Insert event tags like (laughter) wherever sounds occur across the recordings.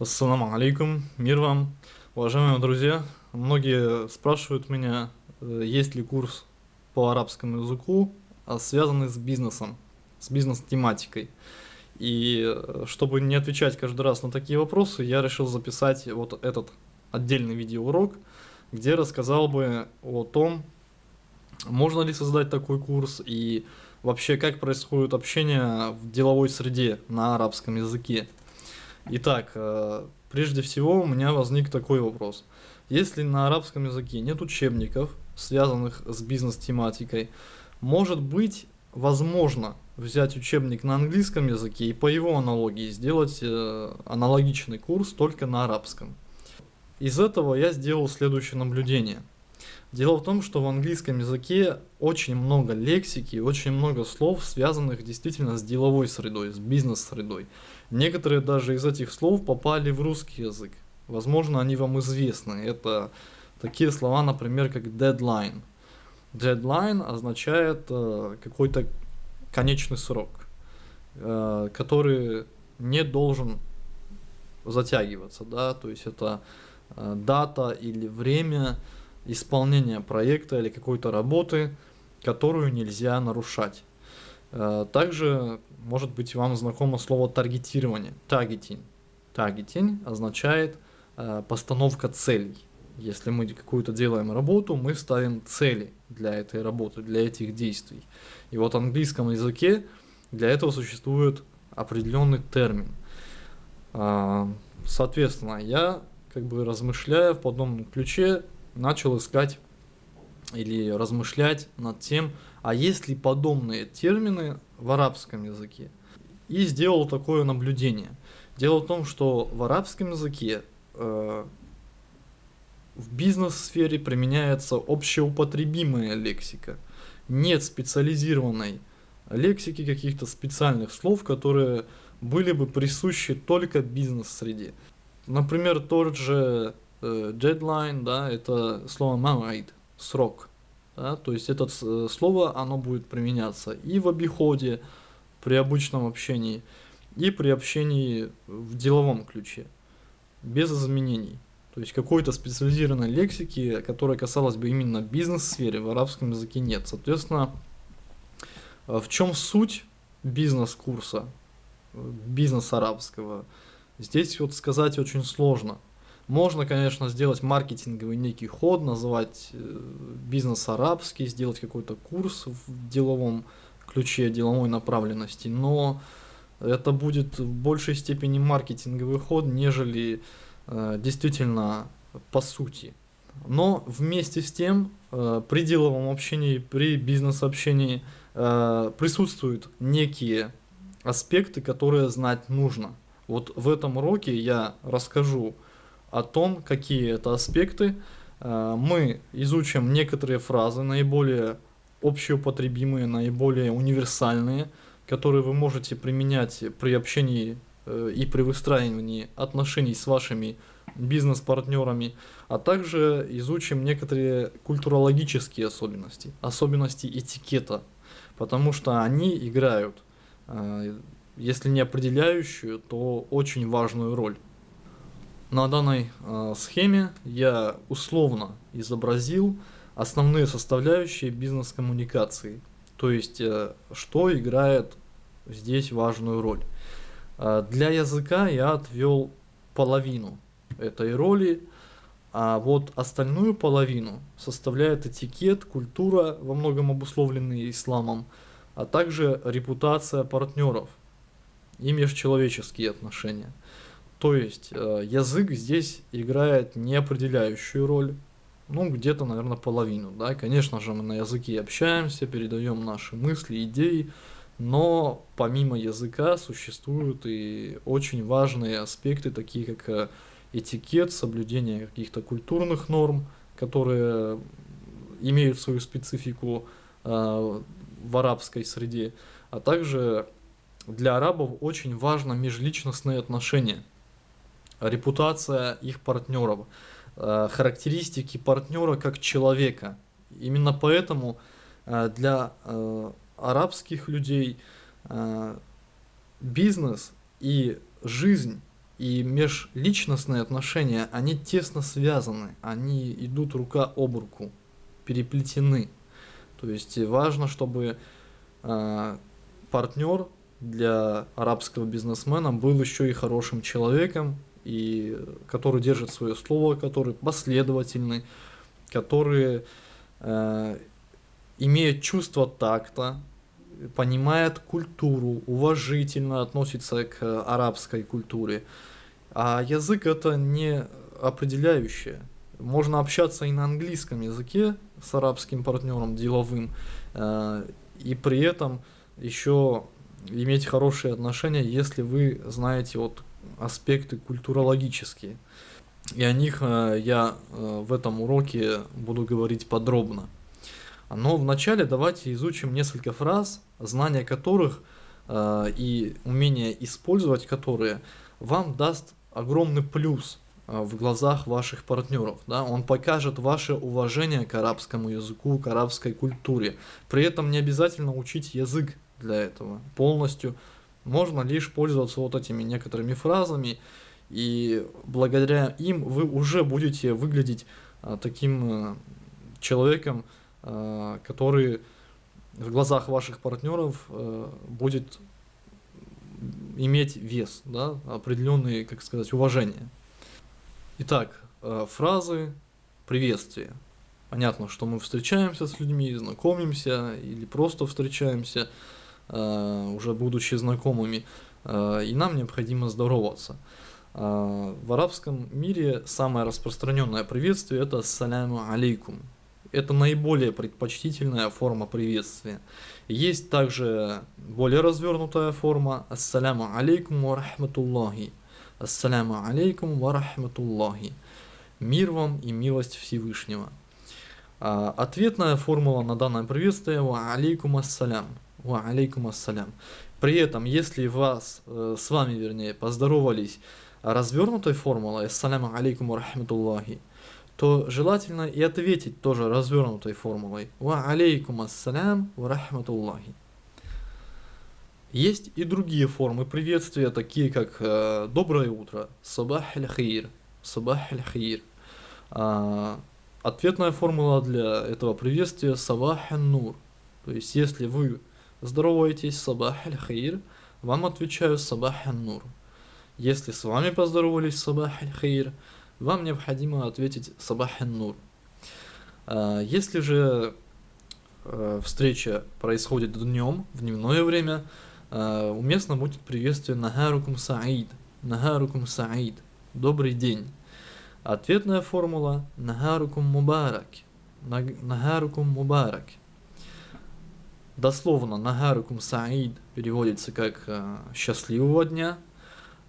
Ассаламу алейкум, мир вам. Уважаемые друзья, многие спрашивают меня, э, есть ли курс по арабскому языку, а связанный с бизнесом, с бизнес-тематикой. И э, чтобы не отвечать каждый раз на такие вопросы, я решил записать вот этот отдельный видеоурок, где рассказал бы о том, можно ли создать такой курс и вообще как происходит общение в деловой среде на арабском языке. Итак, э, прежде всего у меня возник такой вопрос. Если на арабском языке нет учебников, связанных с бизнес-тематикой, может быть, возможно взять учебник на английском языке и по его аналогии сделать э, аналогичный курс только на арабском. Из этого я сделал следующее наблюдение. Дело в том, что в английском языке очень много лексики, очень много слов, связанных действительно с деловой средой, с бизнес-средой. Некоторые даже из этих слов попали в русский язык. Возможно, они вам известны. Это такие слова, например, как deadline. Deadline означает э, какой-то конечный срок, э, который не должен затягиваться, да, то есть это э, дата или время исполнения проекта или какой-то работы, которую нельзя нарушать. Э, также может быть вам знакомо слово таргетирование, таргетинг. Таргетинг означает э, постановка целей. Если мы какую-то делаем работу, мы ставим цели для этой работы, для этих действий. И вот в английском языке для этого существует определенный термин. А, соответственно, я как бы размышляя в подобном ключе, начал искать или размышлять над тем, а есть ли подобные термины в арабском языке. И сделал такое наблюдение. Дело в том, что в арабском языке э, в бизнес-сфере применяется общеупотребимая лексика. Нет специализированной лексики, каких-то специальных слов, которые были бы присущи только бизнес-среде. Например, тот же э, deadline, да, это слово мамайд, срок. Да, то есть это э, слово, оно будет применяться и в обиходе, при обычном общении, и при общении в деловом ключе, без изменений. То есть какой-то специализированной лексики, которая касалась бы именно бизнес-сфере, в арабском языке нет. Соответственно, э, в чем суть бизнес-курса, э, бизнес арабского? Здесь вот сказать очень сложно – можно, конечно, сделать маркетинговый некий ход, называть э, бизнес арабский, сделать какой-то курс в деловом ключе, деловой направленности, но это будет в большей степени маркетинговый ход, нежели э, действительно по сути. Но вместе с тем, э, при деловом общении, при бизнес-общении э, присутствуют некие аспекты, которые знать нужно. Вот в этом уроке я расскажу о том, какие это аспекты. Э, мы изучим некоторые фразы, наиболее общеупотребимые, наиболее универсальные, которые вы можете применять при общении э, и при выстраивании отношений с вашими бизнес-партнерами, а также изучим некоторые культурологические особенности, особенности этикета, потому что они играют, э, если не определяющую, то очень важную роль. На данной э, схеме я условно изобразил основные составляющие бизнес-коммуникации, то есть э, что играет здесь важную роль. Э, для языка я отвел половину этой роли, а вот остальную половину составляет этикет, культура, во многом обусловленные исламом, а также репутация партнеров и межчеловеческие отношения. То есть э, язык здесь играет неопределяющую роль, ну где-то, наверное, половину. Да? Конечно же, мы на языке общаемся, передаем наши мысли, идеи, но помимо языка существуют и очень важные аспекты, такие как э, этикет, соблюдение каких-то культурных норм, которые имеют свою специфику э, в арабской среде, а также для арабов очень важно межличностные отношения репутация их партнеров, э, характеристики партнера как человека. Именно поэтому э, для э, арабских людей бизнес и жизнь и межличностные отношения, они тесно связаны, они идут рука об руку, переплетены. То есть важно, чтобы партнер для арабского бизнесмена был еще и хорошим человеком, и который держит свое слово, который последовательный, который э, имеет чувство такта, понимает культуру, уважительно относится к арабской культуре. А язык это не определяющее. Можно общаться и на английском языке с арабским партнером деловым, э, и при этом еще иметь хорошие отношения, если вы знаете вот аспекты культурологические. И о них э, я э, в этом уроке буду говорить подробно. Но вначале давайте изучим несколько фраз, знание которых э, и умение использовать которые вам даст огромный плюс в глазах ваших партнеров. Да? Он покажет ваше уважение к арабскому языку, к арабской культуре. При этом не обязательно учить язык для этого полностью. Можно лишь пользоваться вот этими некоторыми фразами, и благодаря им вы уже будете выглядеть а, таким а, человеком, а, который в глазах ваших партнеров а, будет иметь вес, да, определенные, как сказать, уважение. Итак, а, фразы приветствия. Понятно, что мы встречаемся с людьми, знакомимся или просто встречаемся, уже будучи знакомыми, а, и нам необходимо здороваться. А, в арабском мире самое распространенное приветствие это «Ассаляму алейкум». Это наиболее предпочтительная форма приветствия. Есть также более развернутая форма «Ассаляму алейкум ва рахматуллахи». «Ассаляму алейкум ва рахматуллахи». Мир вам и милость Всевышнего. Ответная формула на данное приветствие «Ва алейкум ассалям». «Ва алейкум ассалям». При этом, если вас, э, с вами, вернее, поздоровались развернутой формулой «Ассаляму алейкум рахматуллахи», то желательно и ответить тоже развернутой формулой «Ва алейкум ассалям рахматуллахи». Есть и другие формы приветствия, такие как э, «Доброе утро», «Сабах аль-хир», «Сабах аль-хир». А, ответная формула для этого приветствия «Сабах нур То есть, если вы здороваетесь «Сабах аль-хир», вам отвечаю «Сабах нур если с вами поздоровались сабах аль-хейр, вам необходимо ответить сабах нур а, Если же э, встреча происходит днем, в дневное время, э, уместно будет приветствие Нагарукум Саид. Нагарукум Саид. Добрый день. Ответная формула Нагарукум Мубарак. Нагарукум Мубарак. Дословно Нагарукум Саид переводится как э, счастливого дня,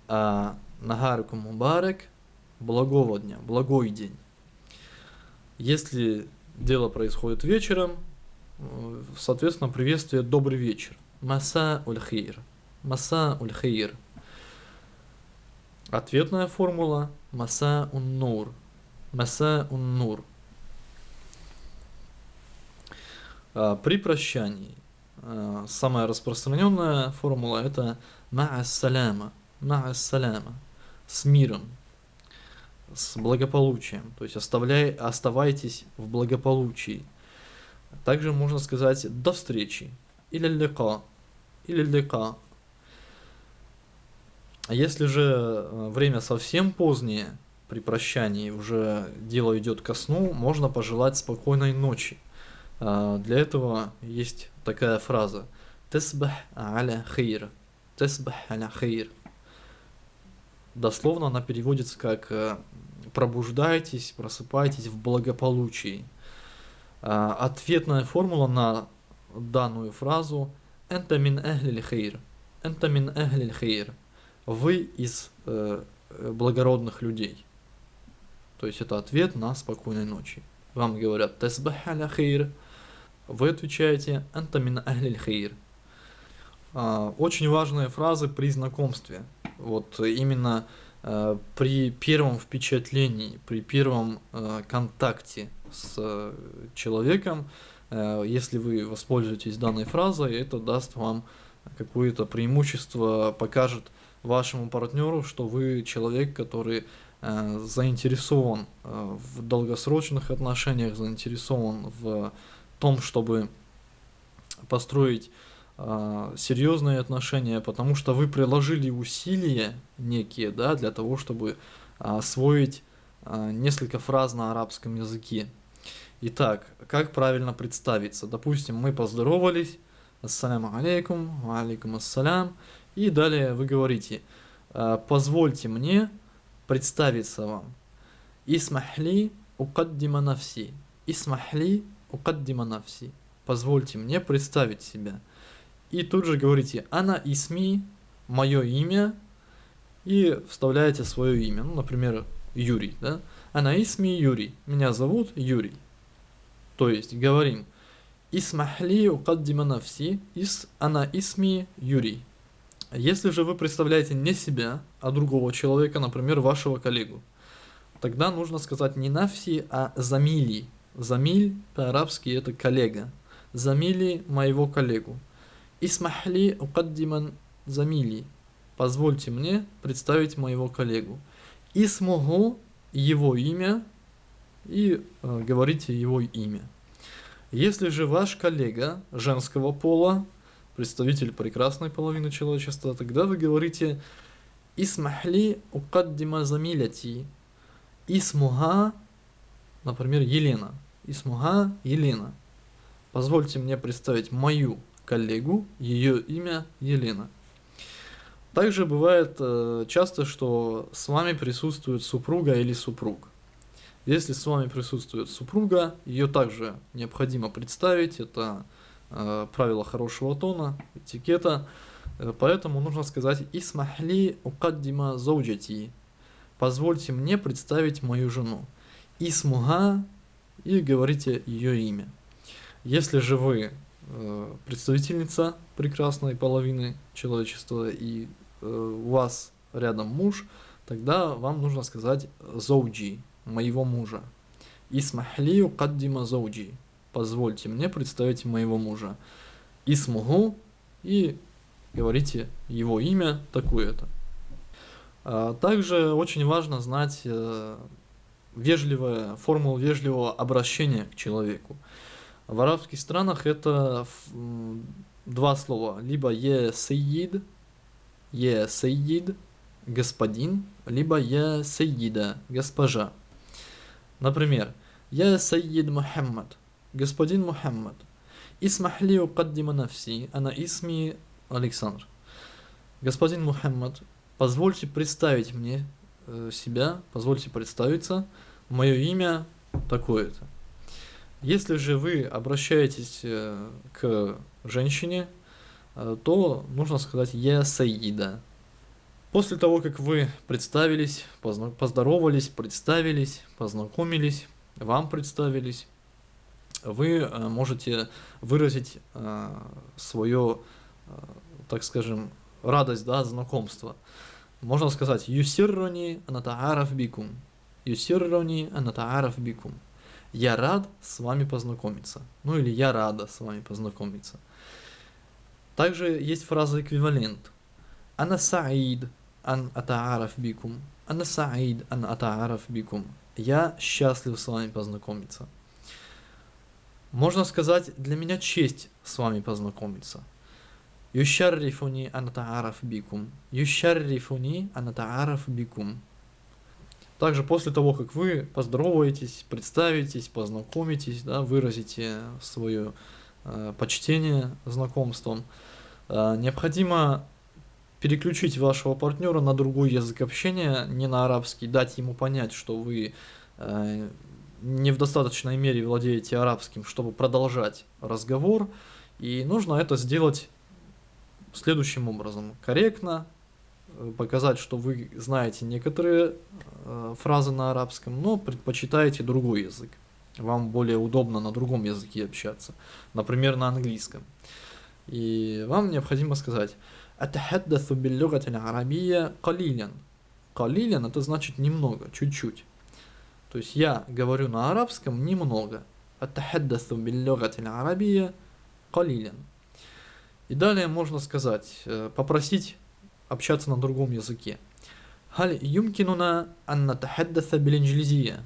а Нагаркум Мубарек благого дня, благой день. Если дело происходит вечером, э, соответственно, приветствие «добрый вечер». Маса уль-хейр. Маса уль-хейр. Ответная формула Маса ун-нур. Маса ун-нур. А, при прощании а, самая распространенная формула это Ма'ас-саляма ма'ассаляма, с миром, с благополучием, то есть оставляй, оставайтесь в благополучии. Также можно сказать до встречи, или лика, или лика. А если же время совсем позднее, при прощании уже дело идет ко сну, можно пожелать спокойной ночи. А, для этого есть такая фраза «Тесбах аля хейр». «Тесбах аля хейр» дословно она переводится как э, «пробуждайтесь, просыпайтесь в благополучии». А, ответная формула на данную фразу «энта мин эхлиль хейр». «Энта мин эхлиль хейр». Вы из э, благородных людей. То есть это ответ на спокойной ночи. Вам говорят «тесбах аля хейр». Вы отвечаете «энта мин эхлиль хейр». А, очень важные фразы при знакомстве – вот именно э, при первом впечатлении, при первом э, контакте с э, человеком, если вы воспользуетесь данной фразой, это даст вам какое-то преимущество, покажет вашему партнеру, что вы человек, который заинтересован в долгосрочных отношениях, заинтересован в том, чтобы построить э, серьезные отношения, потому что вы приложили усилия некие, да, для того, чтобы освоить э, несколько фраз на арабском языке. Итак, как правильно представиться? Допустим, мы поздоровались, ассаляму алейкум, алейкум ассалям, и далее вы говорите, позвольте мне представиться вам. Исмахли укаддима навси. Исмахли укаддима навси. Позвольте мне представить себя. И тут же говорите «Ана исми», мое имя, и вставляете свое имя. Ну, например, Юрий, да? «Ана исми Юрий», меня зовут Юрий. То есть говорим «Исмахли укаддима навси», ис «Ана исми Юрий». Если же вы представляете не себя, а другого человека, например, вашего коллегу, тогда нужно сказать не навси, а замили. Замиль по-арабски это коллега замили моего коллегу. Исмахли укаддиман замили. Позвольте мне представить моего коллегу. И смогу его имя и э, говорите его имя. Если же ваш коллега женского пола, представитель прекрасной половины человечества, тогда вы говорите Исмахли укаддима замиляти. Исмуга, например, Елена. Исмуга Елена. Позвольте мне представить мою коллегу, ее имя Елена. Также бывает э, часто, что с вами присутствует супруга или супруг. Если с вами присутствует супруга, ее также необходимо представить, это э, правило хорошего тона, этикета, э, поэтому нужно сказать «Исмахли укаддима зауджати» «Позвольте мне представить мою жену». «Исмуга» и говорите ее имя. Если же вы э, представительница прекрасной половины человечества и э, у вас рядом муж, тогда вам нужно сказать зоуджи, моего мужа. Исмахли каддима зоуджи. Позвольте мне представить моего мужа. Исмугу и говорите его имя такое-то. А также очень важно знать вежливое, формулу вежливого обращения к человеку. В арабских странах это два слова. Либо е сейид, е сейид, господин, либо е сейида, госпожа. Например, я сейид Мухаммад, господин Мухаммад. Исмахли укаддима нафси, ана исми Александр. Господин Мухаммад, позвольте представить мне э, себя, позвольте представиться, мое имя такое-то. Если же вы обращаетесь э, к женщине, э, то нужно сказать «Я Саида». После того, как вы представились, поздоровались, представились, познакомились, вам представились, вы э, можете выразить свое, так скажем, радость, да, знакомства. Можно сказать «Юсиррони анатаараф бикум». «Юсиррони анатаараф бикум». Я рад с вами познакомиться. Ну или я рада с вами познакомиться. Также есть фраза эквивалент. Ана саид ан атаараф бикум. Ана саид ан атаараф бикум. Я счастлив с вами познакомиться. Можно сказать, для меня честь с вами познакомиться. Юшаррифуни анатаараф бикум. Юшаррифуни анатаараф бикум. Также после того, как вы поздороваетесь, представитесь, познакомитесь, да, выразите свое э, почтение знакомством, э, необходимо переключить вашего партнера на другой язык общения, не на арабский, дать ему понять, что вы э, не в достаточной мере владеете арабским, чтобы продолжать разговор, и нужно это сделать следующим образом. Корректно, показать, что вы знаете некоторые э, фразы на арабском, но предпочитаете другой язык. Вам более удобно на другом языке общаться, например, на английском. И вам необходимо сказать «Атахаддасу биллюгати арабия калилян». Калилян это значит немного, чуть-чуть. То есть я говорю на арабском немного. Атахаддасу биллюгати арабия калилян. И далее можно сказать, э, попросить общаться на другом языке. هل يمكننا أن نتحدث بالإنجليزية؟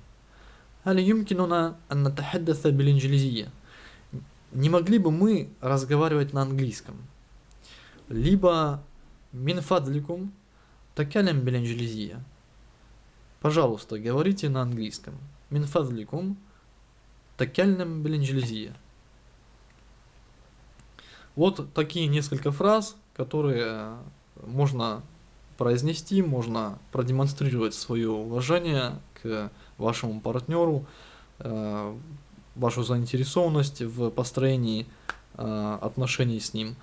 هل يمكننا أن نتحدث بالإنجليزية? Не могли бы мы разговаривать на английском? Либо من فضلكم تكلم بالإنجليزية. Пожалуйста, говорите на английском. من فضلكم تكلم بالإنجليزية. Вот такие несколько фраз, которые можно произнести, можно продемонстрировать свое уважение к вашему партнеру, э, вашу заинтересованность в построении э, отношений с ним.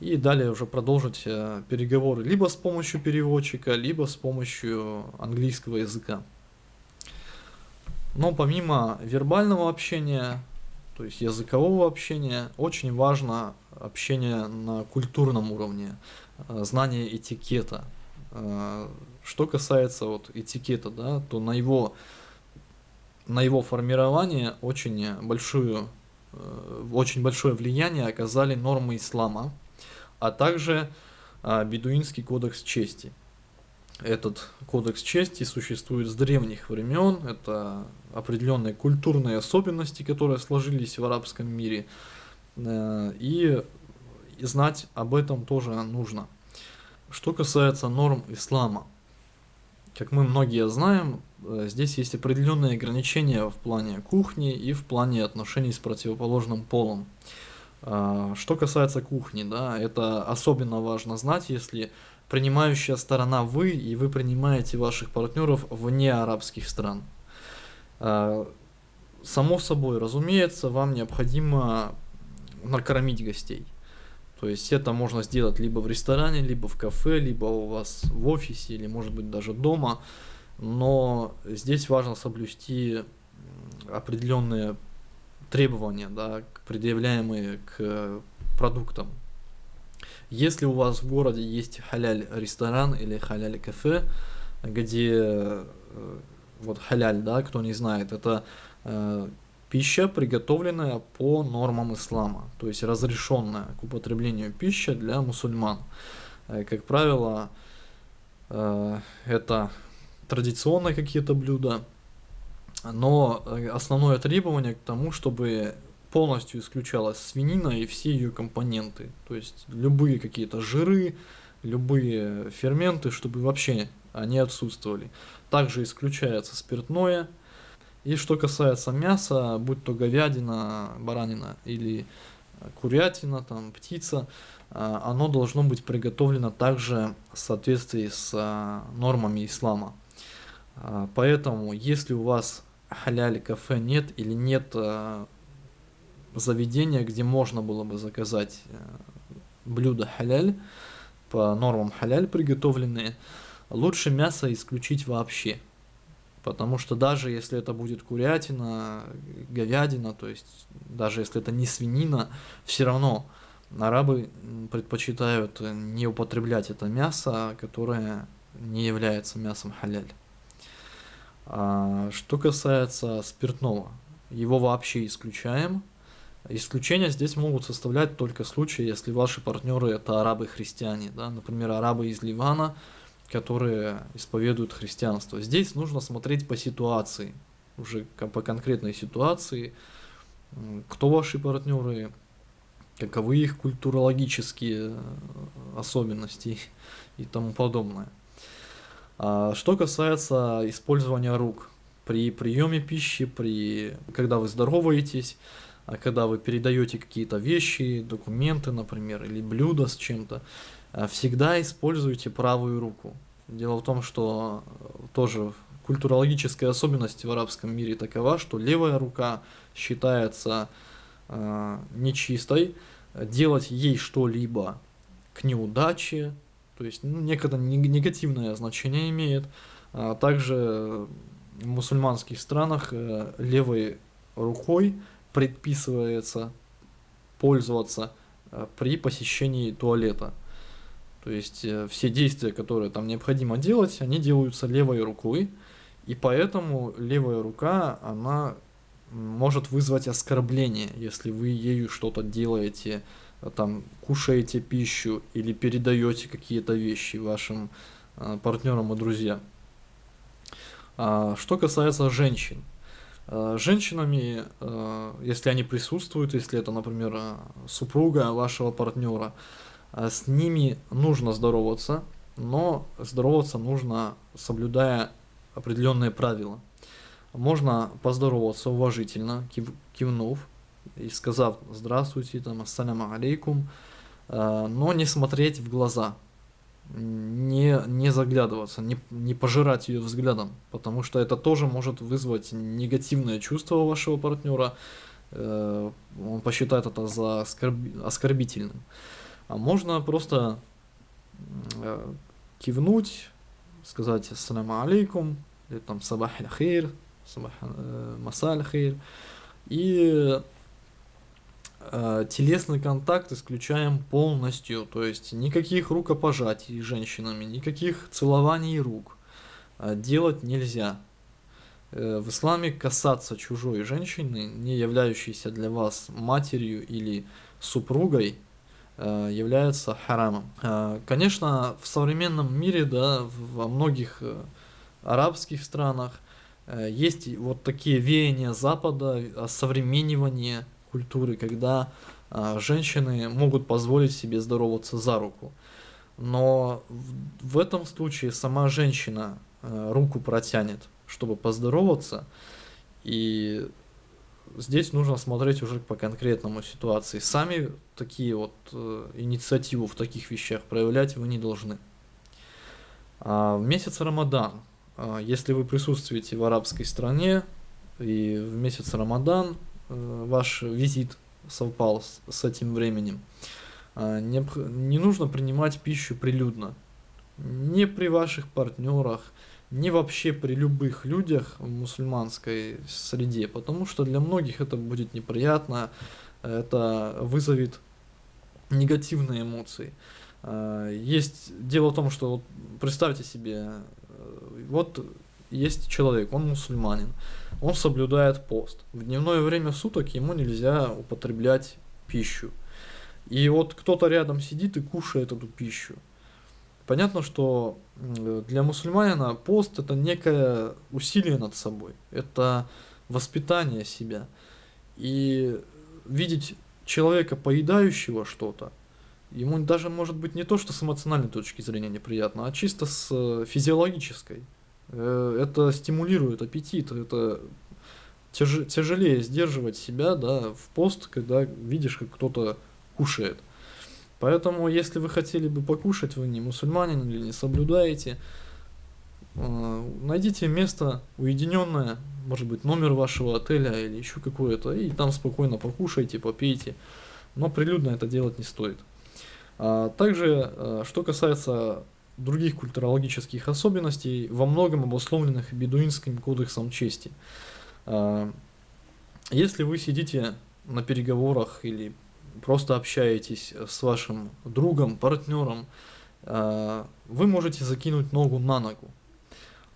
И далее уже продолжить э, переговоры либо с помощью переводчика, либо с помощью английского языка. Но помимо вербального общения, то есть языкового общения, очень важно общение на культурном уровне, знание этикета. Э, что касается вот этикета, да, то на его, на его формирование очень, большую, э, очень большое влияние оказали нормы ислама, а также бедуинский кодекс чести – этот кодекс чести существует с древних времен, это определенные культурные особенности, которые сложились в арабском мире, э, и знать об этом тоже нужно. Что касается норм ислама, как мы многие знаем, э, здесь есть определенные ограничения в плане кухни и в плане отношений с противоположным полом. А, что касается кухни, да, это особенно важно знать, если принимающая сторона вы, и вы принимаете ваших партнеров вне арабских стран. А, само собой, разумеется, вам необходимо накормить гостей. То есть это можно сделать либо в ресторане, либо в кафе, либо у вас в офисе, или может быть даже дома. Но здесь важно соблюсти определенные требования, да, предъявляемые к продуктам, если у вас в городе есть халяль ресторан или халяль кафе, где э, вот халяль, да, кто не знает, это э, пища, приготовленная по нормам ислама, то есть разрешенная к употреблению пища для мусульман. Э, как правило, э, это традиционные какие-то блюда, но э, основное требование к тому, чтобы полностью исключалась свинина и все ее компоненты. То есть любые какие-то жиры, любые ферменты, чтобы вообще они отсутствовали. Также исключается спиртное. И что касается мяса, будь то говядина, баранина или курятина, там, птица, а, оно должно быть приготовлено также в соответствии с а, нормами ислама. Поэтому, если у вас халяли кафе нет или нет заведения, где можно было бы заказать э, блюда халяль, по нормам халяль приготовленные, лучше мясо исключить вообще. Потому что даже если это будет курятина, говядина, то есть даже если это не свинина, все равно арабы предпочитают не употреблять это мясо, которое не является мясом халяль. А что касается спиртного, его вообще исключаем – Исключения здесь могут составлять только случаи, если ваши партнеры это арабы-христиане, да, например, арабы из Ливана, которые исповедуют христианство. Здесь нужно смотреть по ситуации, уже по конкретной ситуации, кто ваши партнеры, каковы их культурологические э, особенности (laughs) и тому подобное. А что касается использования рук при приеме пищи, при, когда вы здороваетесь, а когда вы передаете какие-то вещи, документы, например, или блюда с чем-то, всегда используйте правую руку. Дело в том, что э, тоже культурологическая особенность в арабском мире такова, что левая рука считается э, нечистой, делать ей что-либо к неудаче, то есть ну, некогда негативное значение имеет. А также в мусульманских странах э, левой рукой предписывается пользоваться э, при посещении туалета. То есть э, все действия, которые там необходимо делать, они делаются левой рукой, и поэтому левая рука, она может вызвать оскорбление, если вы ею что-то делаете э, там кушаете пищу или передаете какие-то вещи вашим э, партнерам и друзьям. А, что касается женщин. Женщинами, если они присутствуют, если это, например, супруга вашего партнера, с ними нужно здороваться, но здороваться нужно, соблюдая определенные правила. Можно поздороваться уважительно, кив, кивнув и сказав «здравствуйте», там «ассаляму алейкум», но не смотреть в глаза, не, не заглядываться, не, не пожирать ее взглядом, потому что это тоже может вызвать негативное чувство у вашего партнера, э, он посчитает это за оскорби, оскорбительным. А можно просто э, кивнуть, сказать ассаляму алейкум, или там сабах хейр, сабах э, масаль хейр, и э, телесный контакт исключаем полностью, то есть никаких рукопожатий с женщинами, никаких целований рук э, делать нельзя. Э, в исламе касаться чужой женщины, не являющейся для вас матерью или супругой, э, является харамом. Э, конечно, в современном мире, да, во многих э, арабских странах есть вот такие веяния Запада, осовременивание культуры, когда женщины могут позволить себе здороваться за руку. Но в, этом случае сама женщина руку протянет, чтобы поздороваться, и здесь нужно смотреть уже по конкретному ситуации. Сами такие вот э, инициативу в таких вещах проявлять вы не должны. А в месяц Рамадан, э, если вы присутствуете в арабской стране, и в месяц Рамадан Э, ваш визит совпал с, с этим временем. А, не, не нужно принимать пищу прилюдно. Не при ваших партнерах, не вообще при любых людях в мусульманской среде, потому что для многих это будет неприятно, это вызовет негативные эмоции. А, есть дело в том, что вот представьте себе, э, вот есть человек, он мусульманин, он соблюдает пост. В дневное время суток ему нельзя употреблять пищу. И вот кто-то рядом сидит и кушает эту пищу. Понятно, что для мусульманина пост это некое усилие над собой, это воспитание себя. И видеть человека, поедающего что-то, ему даже может быть не то, что с эмоциональной точки зрения неприятно, а чисто с э, физиологической. Э, это стимулирует аппетит, это тяж, тяжелее сдерживать себя да, в пост, когда видишь, как кто-то кушает. Поэтому, если вы хотели бы покушать, вы не мусульманин или не соблюдаете, э, найдите место уединенное, может быть, номер вашего отеля или еще какое-то, и там спокойно покушайте, попейте. Но прилюдно это делать не стоит. А также, э, что касается других культурологических особенностей, во многом обусловленных бедуинским кодексом чести. А, если вы сидите на переговорах или просто общаетесь с вашим другом, партнером, а, вы можете закинуть ногу на ногу.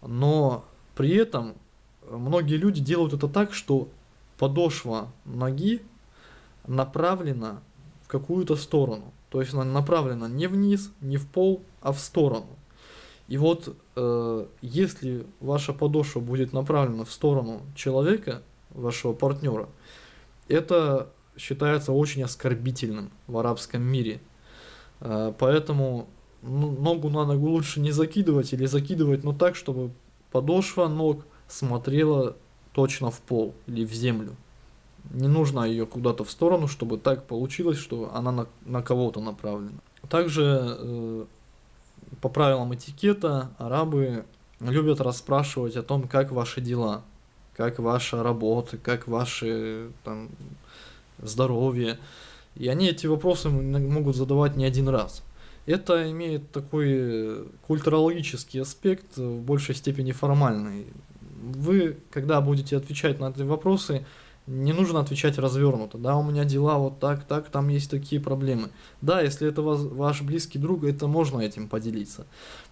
Но при этом многие люди делают это так, что подошва ноги направлена в какую-то сторону. То есть она направлена не вниз, не в пол, а в сторону. И вот э, если ваша подошва будет направлена в сторону человека, вашего партнера, это считается очень оскорбительным в арабском мире. Э, поэтому ну, ногу на ногу лучше не закидывать или закидывать, но так, чтобы подошва ног смотрела точно в пол или в землю. Не нужно ее куда-то в сторону, чтобы так получилось, что она на, на кого-то направлена. Также э, по правилам этикета арабы любят расспрашивать о том, как ваши дела, как ваша работа, как ваше там, здоровье. И они эти вопросы могут задавать не один раз. Это имеет такой культурологический аспект, в большей степени формальный. Вы, когда будете отвечать на эти вопросы, не нужно отвечать развернуто, да, у меня дела вот так, так, там есть такие проблемы. Да, если это вас, ваш близкий друг, это можно этим поделиться.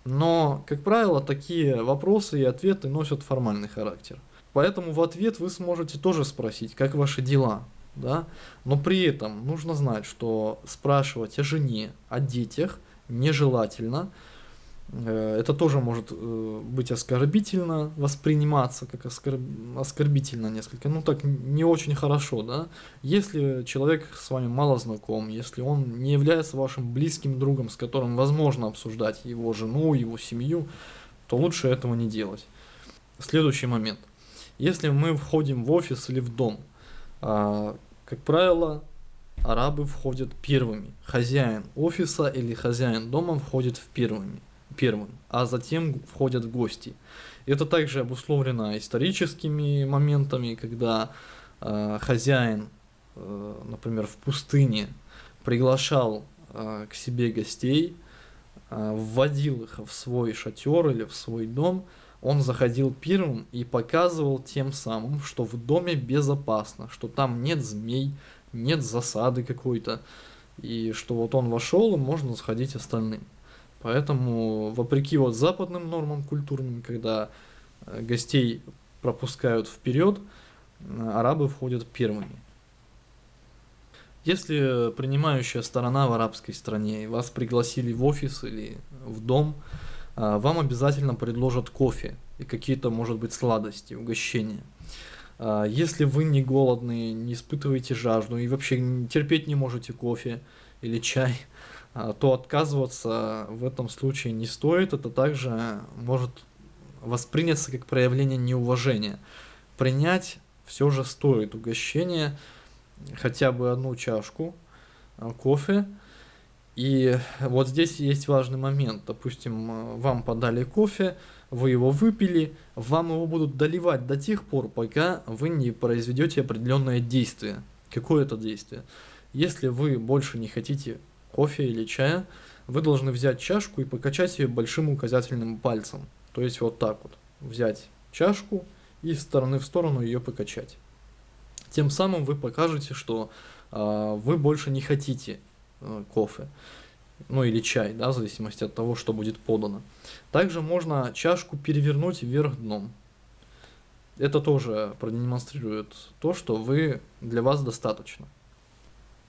Но, как правило, такие вопросы и ответы носят формальный характер. Поэтому в ответ вы сможете тоже спросить, как ваши дела, да, но при этом нужно знать, что спрашивать о жене, о детях нежелательно, Э, это тоже может э, быть оскорбительно восприниматься, как оскорб... оскорбительно несколько, ну так не очень хорошо, да. Если человек с вами мало знаком, если он не является вашим близким другом, с которым возможно обсуждать его жену, его семью, то лучше этого не делать. Следующий момент. Если мы входим в офис или в дом, а, как правило, арабы входят первыми. Хозяин офиса или хозяин дома входит в первыми первым, а затем входят в гости. Это также обусловлено историческими моментами, когда э, хозяин, э, например, в пустыне приглашал э, к себе гостей, э, вводил их в свой шатер или в свой дом, он заходил первым и показывал тем самым, что в доме безопасно, что там нет змей, нет засады какой-то, и что вот он вошел и можно сходить остальным. Поэтому, вопреки вот западным нормам культурным, когда э, гостей пропускают вперед, э, арабы входят первыми. Если принимающая сторона в арабской стране вас пригласили в офис или в дом, вам обязательно предложат кофе и какие-то, может быть, сладости, угощения. Если вы не голодные, не испытываете жажду и вообще терпеть не можете кофе или чай, а, то отказываться в этом случае не стоит. Это также может восприняться как проявление неуважения. Принять все же стоит угощение, хотя бы одну чашку а, кофе. И вот здесь есть важный момент. Допустим, вам подали кофе, вы его выпили, вам его будут доливать до тех пор, пока вы не произведете определенное действие. Какое это действие? Если вы больше не хотите кофе или чая, вы должны взять чашку и покачать ее большим указательным пальцем. То есть вот так вот. Взять чашку и с стороны в сторону ее покачать. Тем самым вы покажете, что э, вы больше не хотите кофе. Ну или чай, да, в зависимости от того, что будет подано. Также можно чашку перевернуть вверх дном. Это тоже продемонстрирует то, что вы для вас достаточно.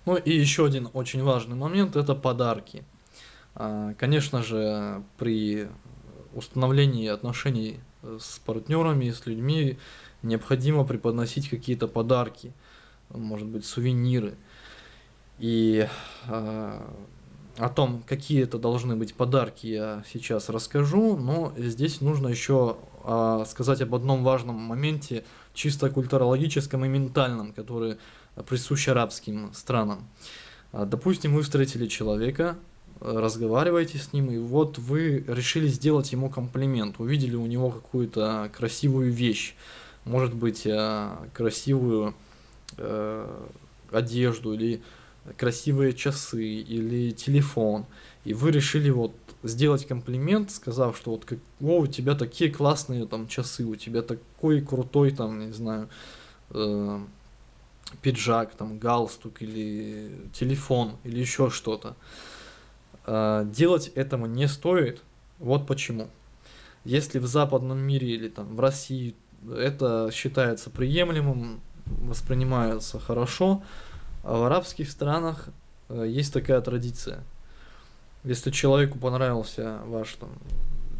Ну и еще один очень важный момент – это подарки. А, конечно же, при установлении отношений с партнерами, с людьми необходимо преподносить какие-то подарки, может быть, сувениры. И э, о том, какие это должны быть подарки, я сейчас расскажу, но здесь нужно еще э, сказать об одном важном моменте, чисто культурологическом и ментальном, который присущ арабским странам. А, допустим, вы встретили человека, разговариваете с ним, и вот вы решили сделать ему комплимент, увидели у него какую-то красивую вещь, может быть, э, красивую э, одежду или красивые часы или телефон, и вы решили вот сделать комплимент, сказав, что вот как, о, у тебя такие классные там часы, у тебя такой крутой там, не знаю, э, пиджак, там, галстук или телефон или еще что-то. А, делать этому не стоит. Вот почему. Если в западном мире или там в России это считается приемлемым, воспринимается хорошо, а в арабских странах э, есть такая традиция. Если человеку понравился ваш там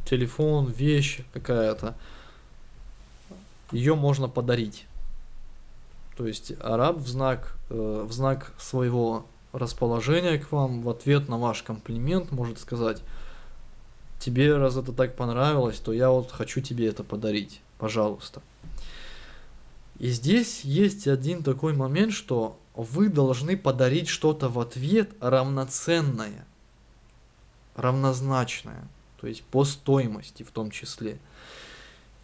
телефон, вещь какая-то, ее можно подарить. То есть араб в знак, э, в знак своего расположения к вам, в ответ на ваш комплимент может сказать, тебе раз это так понравилось, то я вот хочу тебе это подарить, пожалуйста. И здесь есть один такой момент, что вы должны подарить что-то в ответ равноценное, равнозначное, то есть по стоимости в том числе.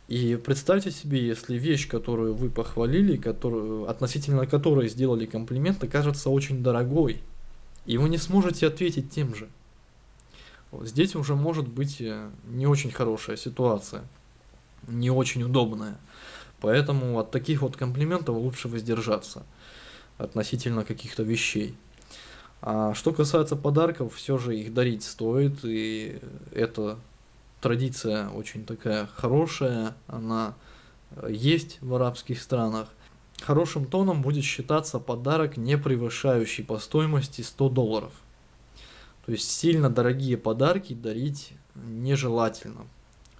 И представьте себе, если вещь, которую вы похвалили, которую, относительно которой сделали комплимент, окажется очень дорогой, и вы не сможете ответить тем же. Здесь уже может быть э, не очень хорошая ситуация, не очень удобная. Поэтому от таких вот комплиментов лучше воздержаться относительно каких-то вещей. А что касается подарков, все же их дарить стоит, и это традиция очень такая хорошая, она э, есть в арабских странах. Хорошим тоном будет считаться подарок, не превышающий по стоимости 100 долларов. То есть сильно дорогие подарки дарить нежелательно.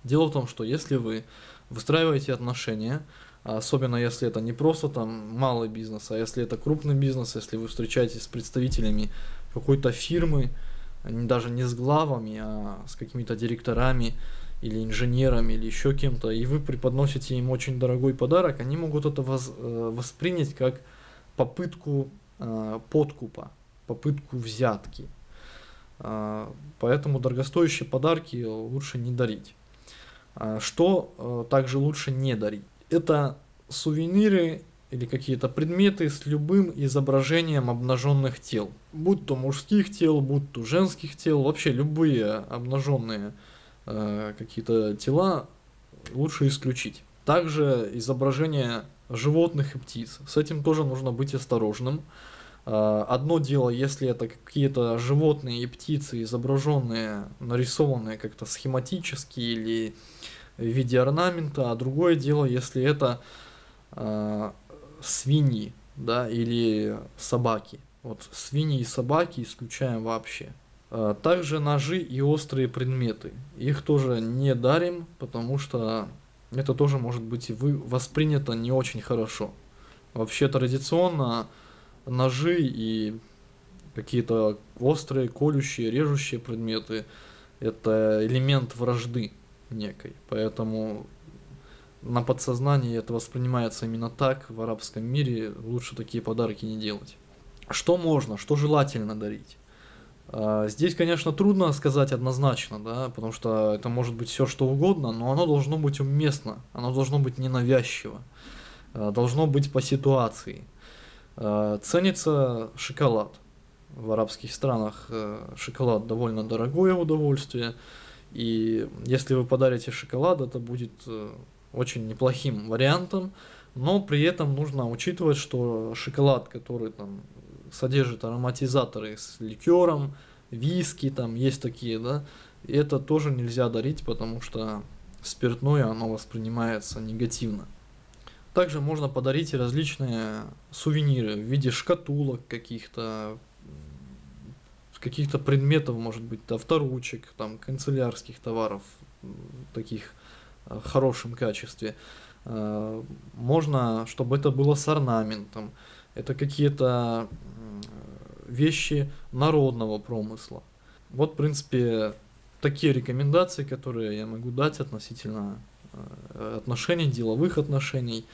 Дело в том, что если вы выстраиваете отношения, особенно если это не просто там малый бизнес, а если это крупный бизнес, если вы встречаетесь с представителями какой-то фирмы, даже не с главами, а с какими-то директорами или инженерами или еще кем-то, и вы преподносите им очень дорогой подарок, они могут это воз, э, воспринять как попытку э, подкупа, попытку взятки. Э, поэтому дорогостоящие подарки лучше не дарить. Э, что э, также лучше не дарить? Это сувениры или какие-то предметы с любым изображением обнаженных тел. Будь то мужских тел, будь то женских тел, вообще любые обнаженные э, какие-то тела лучше исключить. Также изображение животных и птиц. С этим тоже нужно быть осторожным. Э, одно дело, если это какие-то животные и птицы, изображенные, нарисованные как-то схематически или в виде орнамента, а другое дело, если это э, свиньи, да, или собаки. Вот свиньи и собаки исключаем вообще. А, также ножи и острые предметы. Их тоже не дарим, потому что это тоже может быть вы воспринято не очень хорошо. Вообще традиционно ножи и какие-то острые, колющие, режущие предметы это элемент вражды некой. Поэтому на подсознании это воспринимается именно так, в арабском мире лучше такие подарки не делать. Что можно, что желательно дарить? А, здесь, конечно, трудно сказать однозначно, да, потому что это может быть все что угодно, но оно должно быть уместно, оно должно быть ненавязчиво, а, должно быть по ситуации. А, ценится шоколад. В арабских странах э, шоколад довольно дорогое удовольствие, и если вы подарите шоколад, это будет э, очень неплохим вариантом, но при этом нужно учитывать, что шоколад, который там содержит ароматизаторы с ликером, виски, там есть такие, да, это тоже нельзя дарить, потому что спиртное, оно воспринимается негативно. Также можно подарить различные сувениры в виде шкатулок каких-то, каких-то предметов, может быть, авторучек, там, канцелярских товаров, таких Э, хорошем качестве. Э, можно, чтобы это было с орнаментом. Это какие-то вещи народного промысла. Вот, в принципе, такие рекомендации, которые я могу дать относительно э, отношений, деловых отношений.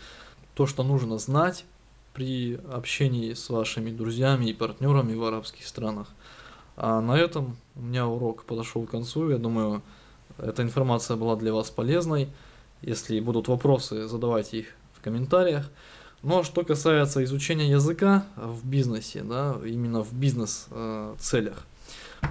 То, что нужно знать при общении с вашими друзьями и партнерами в арабских странах. А на этом у меня урок подошел к концу. Я думаю, эта информация была для вас полезной. Если будут вопросы, задавайте их в комментариях. Но что касается изучения языка в бизнесе, да, именно в бизнес-целях,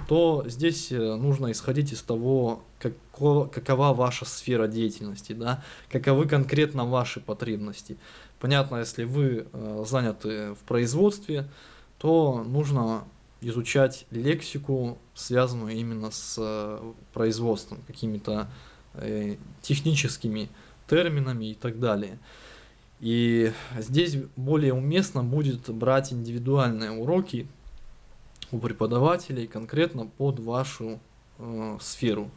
то здесь э, нужно исходить из того, како, какова ваша сфера деятельности, да, каковы конкретно ваши потребности. Понятно, если вы э, заняты в производстве, то нужно изучать лексику, связанную именно с э, производством, какими-то э, техническими терминами и так далее. И здесь более уместно будет брать индивидуальные уроки у преподавателей конкретно под вашу э, сферу